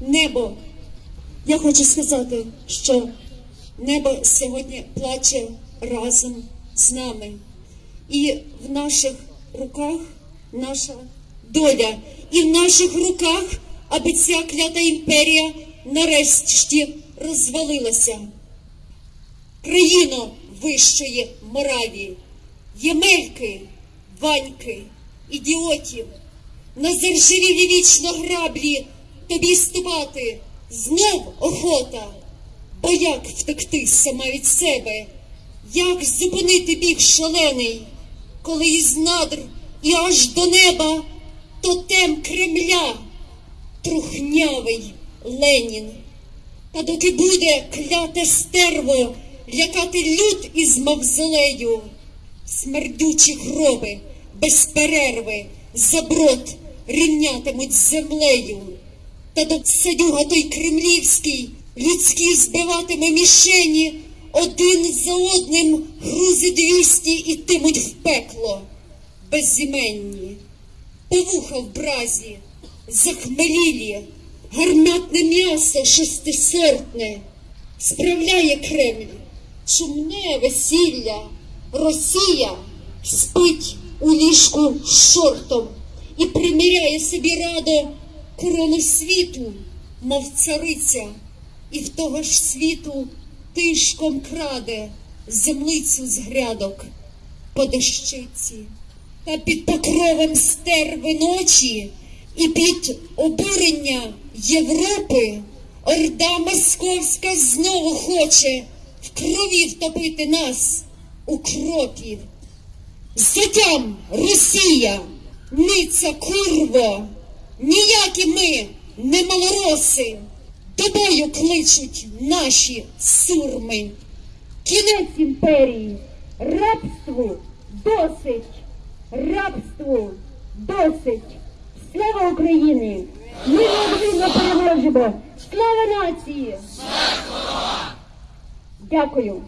небо. Я хочу сказати, що небо сьогодні плаче разом з нами. І в наших руках наша доля, і в наших руках, аби ця клята імперія нарешті розвалилася. Країно вищої моралі, ємельки, ваньки, ідіотів, на заржавілі вічно граблі тобі ступати знов охота. Бо як втекти сама від себе? Як зупинити біг шалений, коли із надр і аж до неба тотем Кремля, трухнявий Ленін. Та доки буде кляте стерво лякати люд із мавзолею, смердючі гроби без перерви заброд рівнятимуть землею. Та до садюга той кремлівський людські збиватиме мішені, один за одним грузи двісті ітимуть в пекло безіменні. Повуха в бразі, захмелілі, гарматне м'ясо шестисортне, справляє Кремль, шумне весілля, Росія спить у ліжку з шортом і приміряє собі радо корону світу, мов цариця, і в того ж світу тишком краде землицю з грядок по дощиці. Та під покровом стерви ночі і під обурення Європи орда московська знову хоче в крові втопити нас, укропів. Затям Росія, ниця курво, ніякі ми не малороси, тобою кличуть наші сурми. Кінець імперії, рабству досить, рабству досить. Слава Україні! Ми неодмінно переможемо! Слава нації! Дякую.